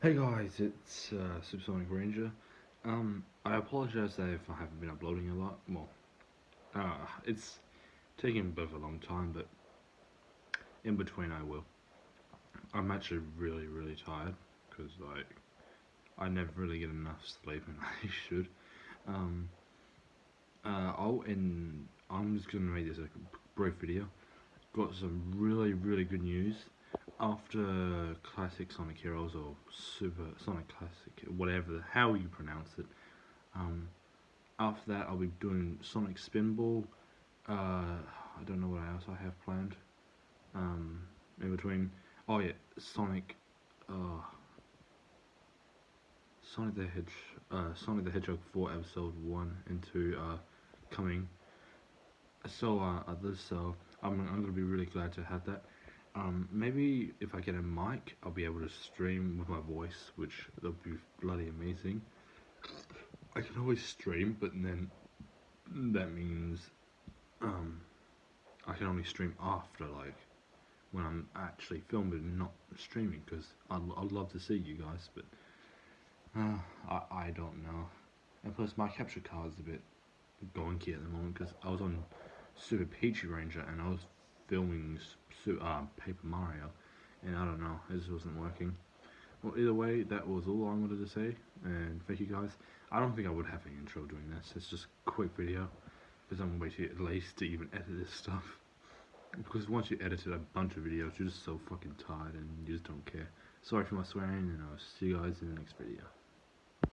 Hey guys, it's uh, Supersonic Ranger. Um, I apologize if I haven't been uploading a lot. Well, uh, it's taking a bit of a long time, but in between I will. I'm actually really, really tired because like I never really get enough sleep, and I should. Um, uh, I'll and I'm just gonna make this a brief video. Got some really, really good news after Classic Sonic Heroes or Super Sonic Classic, whatever, how you pronounce it. Um, after that, I'll be doing Sonic Spinball. Uh, I don't know what else I have planned. Um, in between, oh yeah, Sonic. Uh, Sonic the Hedge, uh, Sonic the Hedgehog 4 episode 1 and 2 uh, coming. So others, so I'm, I'm gonna be really glad to have that. Um, maybe if I get a mic, I'll be able to stream with my voice, which that'll be bloody amazing. I can always stream, but then that means um, I can only stream after, like, when I'm actually filming, not streaming, because I'd, I'd love to see you guys, but uh, I, I don't know. And plus, my capture card's a bit gonky at the moment, because I was on Super Peachy Ranger, and I was filming uh, Paper Mario, and I don't know, this wasn't working. Well, either way, that was all I wanted to say, and thank you guys. I don't think I would have an intro doing this, it's just a quick video, because I'm way too late to even edit this stuff. Because once you edited a bunch of videos, you're just so fucking tired and you just don't care. Sorry for my swearing, and I'll see you guys in the next video.